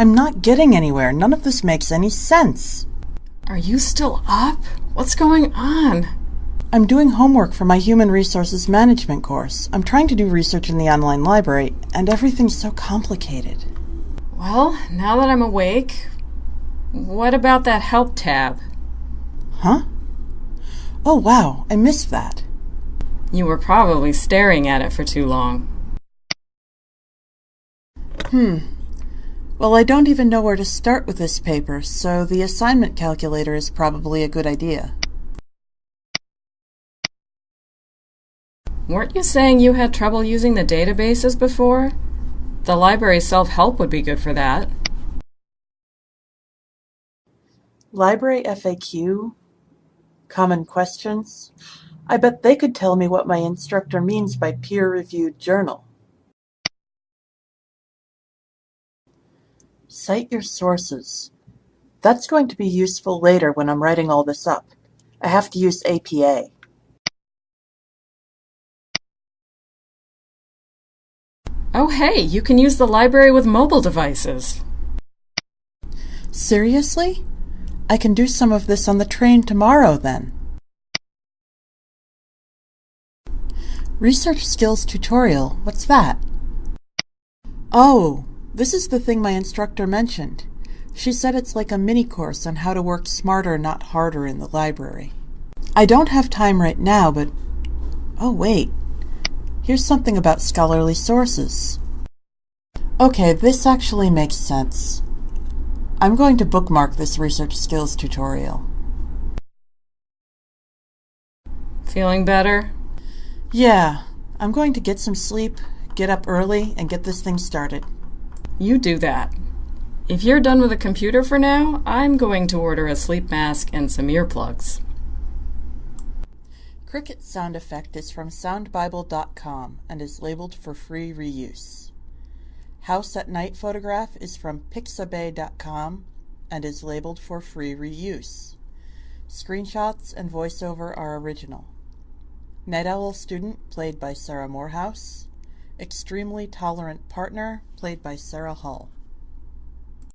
I'm not getting anywhere. None of this makes any sense. Are you still up? What's going on? I'm doing homework for my Human Resources Management course. I'm trying to do research in the online library, and everything's so complicated. Well, now that I'm awake, what about that Help tab? Huh? Oh, wow, I missed that. You were probably staring at it for too long. Hmm. Well, I don't even know where to start with this paper, so the assignment calculator is probably a good idea. Weren't you saying you had trouble using the databases before? The library self-help would be good for that. Library FAQ? Common questions? I bet they could tell me what my instructor means by peer-reviewed journal. Cite your sources. That's going to be useful later when I'm writing all this up. I have to use APA. Oh hey, you can use the library with mobile devices. Seriously? I can do some of this on the train tomorrow then. Research Skills Tutorial, what's that? Oh, this is the thing my instructor mentioned. She said it's like a mini course on how to work smarter, not harder in the library. I don't have time right now, but... Oh, wait. Here's something about scholarly sources. Okay, this actually makes sense. I'm going to bookmark this research skills tutorial. Feeling better? Yeah, I'm going to get some sleep, get up early, and get this thing started. You do that. If you're done with the computer for now, I'm going to order a sleep mask and some earplugs. Cricket sound effect is from soundbible.com and is labeled for free reuse. House at Night photograph is from pixabay.com and is labeled for free reuse. Screenshots and voiceover are original. Night Owl student played by Sarah Morehouse. Extremely tolerant partner played by Sarah Hull.